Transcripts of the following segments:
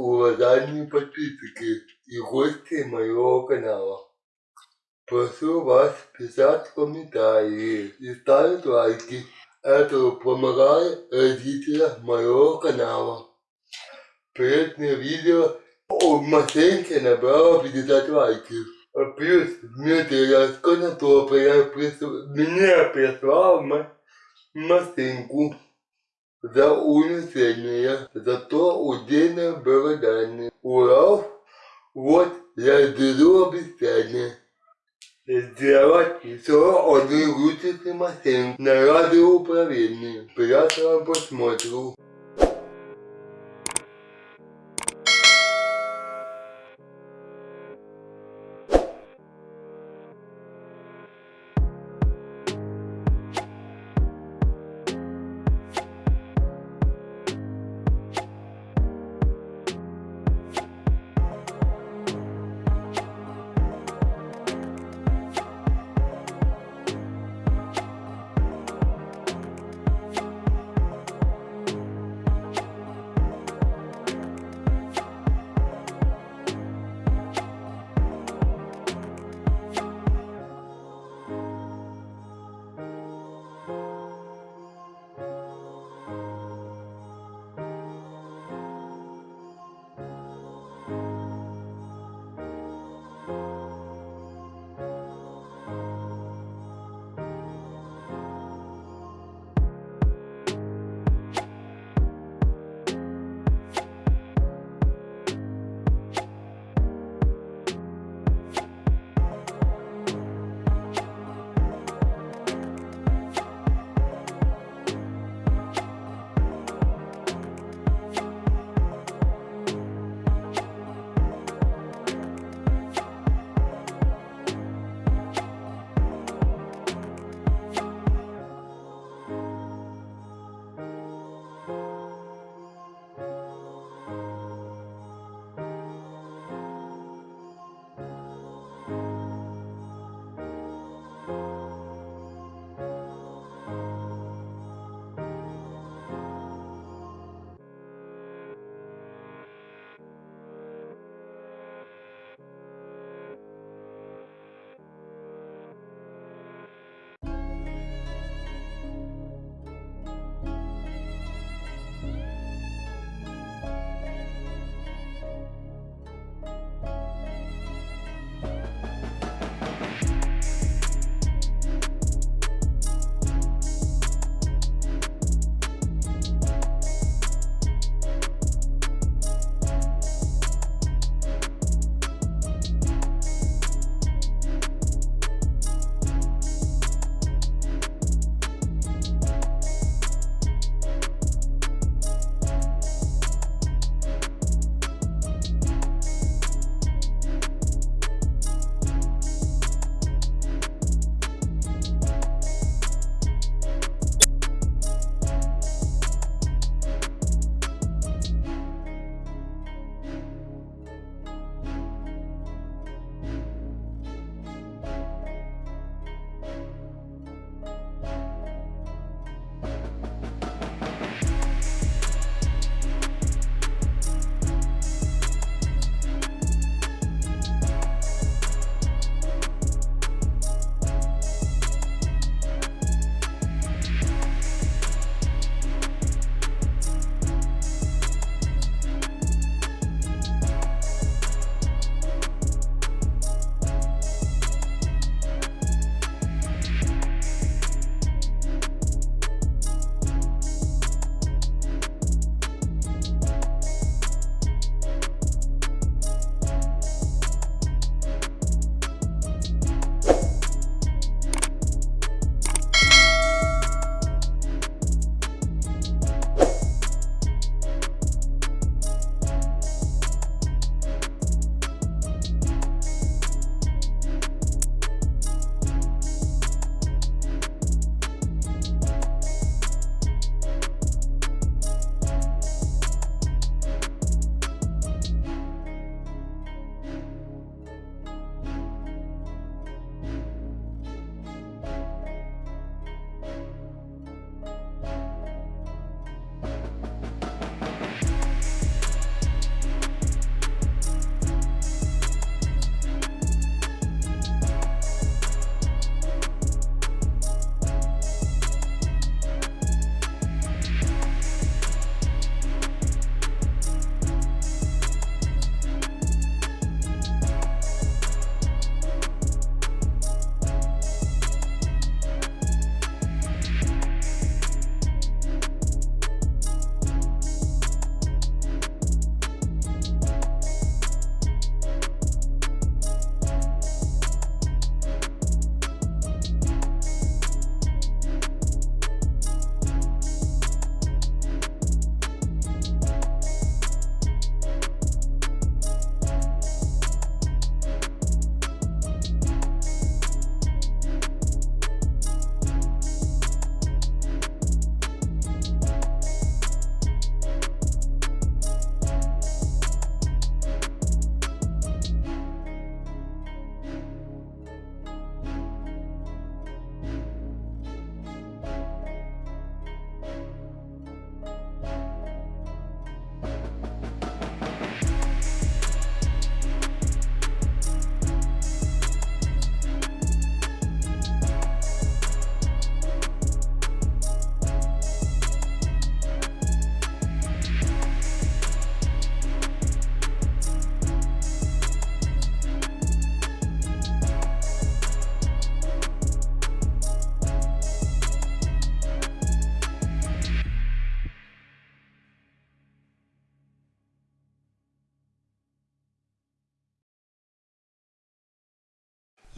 Уважаемые подписчики и гости моего канала. Прошу вас писать комментарии и ставить лайки. Это помогает родителям моего канала. Предное видео о машинке набрало 50 лайков. А Плюс Дмитрий Раскона меня прислал ма- машинку за улучшение, за то удельно благодарны. Урал, вот я держу обещание. Сделать еще одну лучшую машинку на радиоуправлении. Приятного просмотру.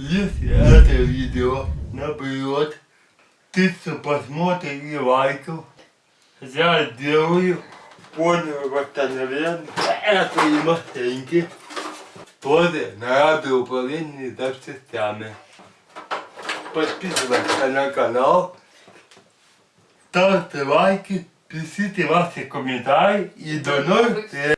Если это видео наберет тысячу просмотров и лайков, я сделаю полное восстановление этой машинки тоже на радиоуправлении запчастями. Подписывайтесь на канал, ставьте лайки, пишите ваши комментарии и до новых встреч!